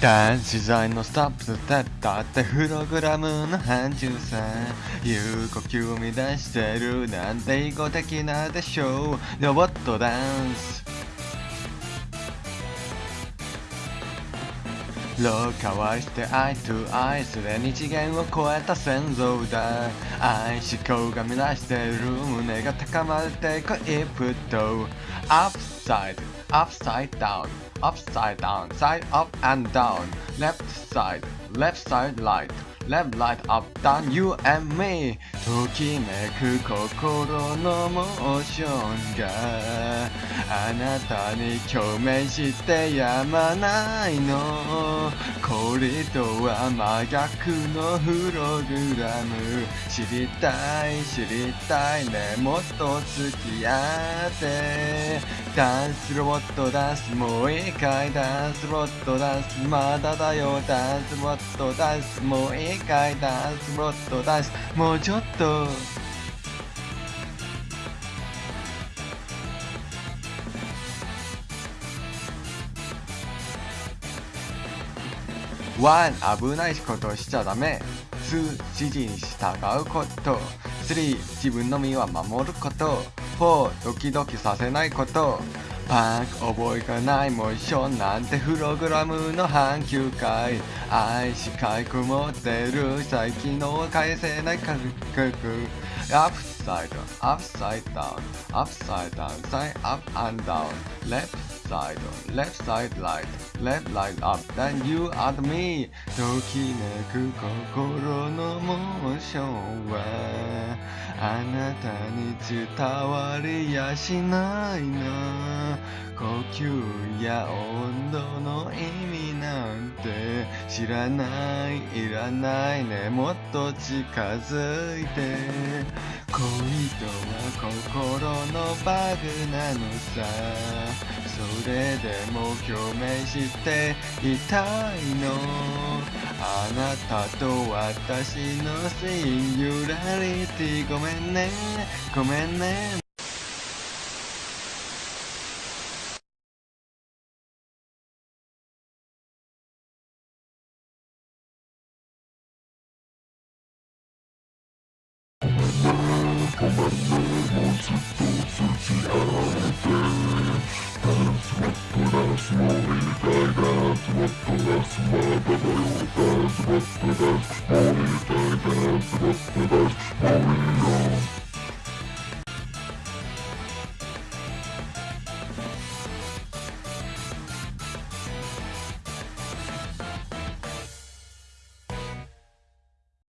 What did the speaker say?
男子材のスタップステッタってプログラムの範疇さ有呼吸を生み出してるなんて意語的なでしょう。ロボットダンス。廊下はしてアイトアイすでに次元を超えた先祖だ。愛思考が乱してる胸が高まってこ一歩とアップサイド upside down upside down side up and down. Left side left side light left light up down you and me. ときめく心のモーションが。あなたに共鳴してやまないの。これとは真逆のプログラム。知りたい知りたいねもっと付き合って。ダンスロボットダンスもう一回ダンスロボットダンスまだだよ。ダンスロボットダンスもう一回ダンスロボットダンスもうちょっと。1危ないことしちゃダメ。2指示に従うこと。3自分の身は守ること。4ドキドキさせないこと。パーク覚えがないもう一緒なんてプログラムの半球回愛しかい曇ってる最近の返せない感覚。アップサイドアップサイドダウンアップサイドダウンサインアップアンダウンレップ side, left side light, left light up. Then you are me. ときめく心のモーションはあなたに伝わりやしないな呼吸や温度の意味なんて知らないいらないねもっと近づいて恋とは心のバグなのさ。それでも共鳴していたいの。あなたと私のシンギュラリティごめんね。ごめんね。that's what the last mother will, what the last boy, that's what the last boy,